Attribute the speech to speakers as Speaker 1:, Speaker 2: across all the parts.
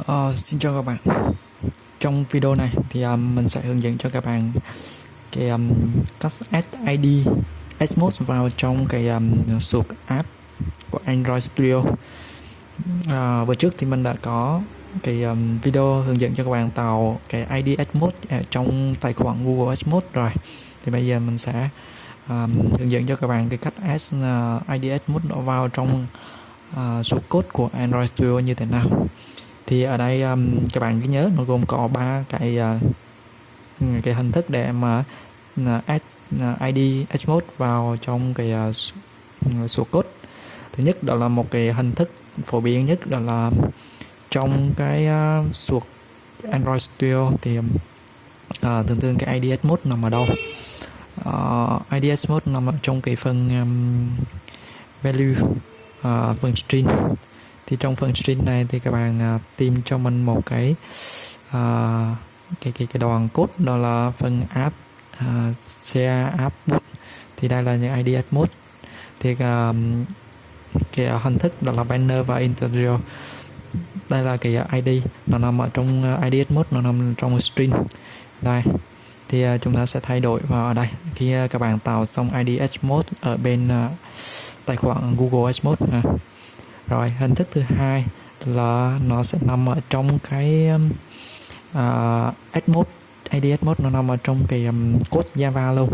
Speaker 1: Uh, xin chào các bạn. Trong video này thì um, mình sẽ hướng dẫn cho các bạn cái à, um, cách add ID Xmos vào trong cái à, um, suộc app của Android Studio. Uh, vừa trước thì mình đã có cái um, video hướng dẫn cho các bạn tạo cái ID Xmos trong tài khoản Google Xmos rồi. Thì bây giờ mình sẽ um, hướng dẫn cho các bạn cái cách add uh, ID Xmode vào trong uh, số code của Android Studio như thế nào thì ở đây um, các bạn cứ nhớ nó gồm có ba cái uh, cái hình thức để mà uh, add à, uh, ID Hmode vào trong cái uh, số code. Thứ nhất đó là một cái hình thức phổ biến nhất đó là trong cái uh, suột Android Studio thì uh, thường thường cái ID Hmode nằm ở đâu? Uh, ID Hmode nằm ở trong cái phần um, value uh, phần string thì trong phần string này thì các bạn uh, tìm cho mình một cái uh, cái cái cái đoạn code đó là phần app uh, share app boot thì đây là những ID mode. Thì uh, cái hình thức đó là banner và interior. Đây là cái ID nó nằm ở trong ID mode nó nằm trong string đây thì uh, chúng ta sẽ thay đổi vào ở đây. Khi uh, các bạn tạo xong ID mode ở bên uh, tài khoản Google mode uh, rồi hình thức thứ hai là nó sẽ nằm ở trong cái um, à, uh, mode ID Xmode nó nằm ở trong cái um, code Java luôn.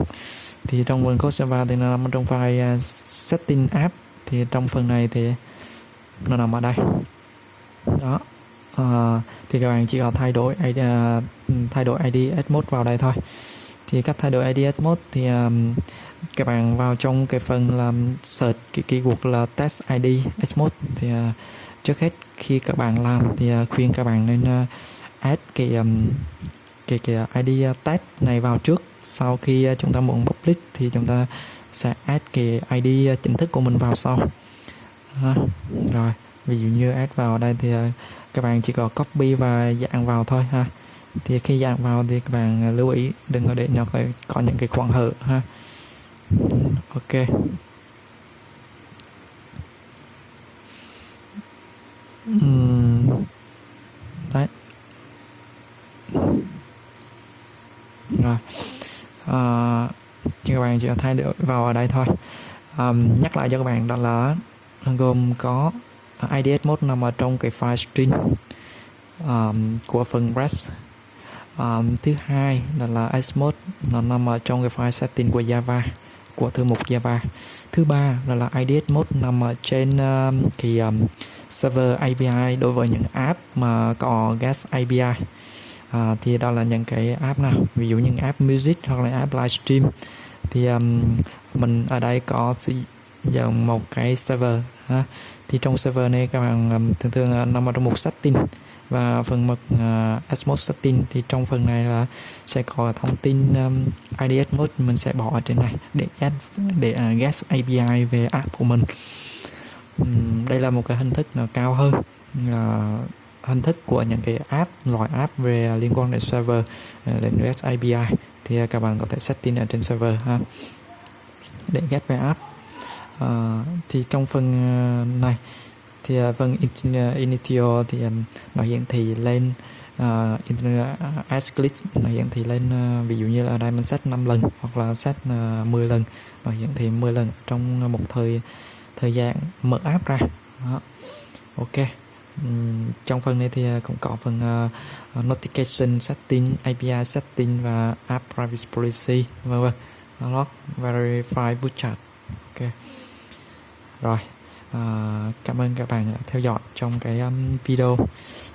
Speaker 1: Thì trong phần code Java thì nó nằm trong file uh, setting app. Thì trong phần này thì nó nằm ở đây. Đó. Uh, thì các bạn chỉ cần thay đổi ID, uh, à, thay đổi ID Xmode vào đây thôi thì cách thay đổi ID mode thì um, các bạn vào trong cái phần làm search cái keyword là test ID mode thì uh, trước hết khi các bạn làm thì uh, khuyên các bạn nên uh, add cái um, cái cái ID test này vào trước sau khi uh, chúng ta muốn public thì chúng ta sẽ add cái ID chính thức của mình vào sau ha. rồi ví dụ như add vào đây thì uh, các bạn chỉ có copy và dạng vào thôi ha thì khi dán vào thì các bạn ờ, lưu ý đừng có để nó có những cái khoảng hở ha. Ok. Uhm. đấy. Rồi. À, các bạn chỉ thay đổi vào ở đây thôi. À, nhắc lại cho các bạn đó là gồm có IDS mode nằm ở trong cái file string um, của phần refs um, thứ hai là là Xmode nó nằm ở trong cái file setting của Java của thư mục Java. Thứ ba là là IDS mode nằm ở trên um, cái um, server API đối với những app mà có guest API à, thì đó là những cái app nào ví dụ những app music hoặc là app livestream thì um, mình ở đây có sử dụng một cái server ha. Thì trong server này các bạn thường thường nằm ở trong một setting. Và phần mật uh, à, Xmode setting thì trong phần này là sẽ có thông tin um, ID Xmode mình sẽ bỏ ở trên này để get để à, uh, get API về app của mình. Um, đây là một cái hình thức nó cao hơn uh, hình thức của những cái app loại app về liên quan đến server uh, đến REST API thì uh, các bạn có thể setting ở trên server ha để get về app uh, thì trong phần uh, này thì uh, vâng initio thì um, nó hiển thị lên uh, as click nó hiển thị lên uh, ví dụ như là ở đây mình set 5 lần hoặc là set uh, 10 lần nó hiển thị 10 lần trong một thời thời gian mở app ra. Đó. ok. Um, trong phần này thì cũng có phần uh, notification setting API setting và app privacy policy vân vân. Log verify bootstrap ok. Rồi à, cảm ơn các bạn đã theo dõi trong cái um, video.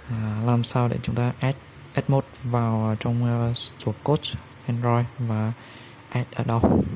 Speaker 1: À, làm sao để chúng ta add add mode vào trong uh, số code Android và add ở đâu?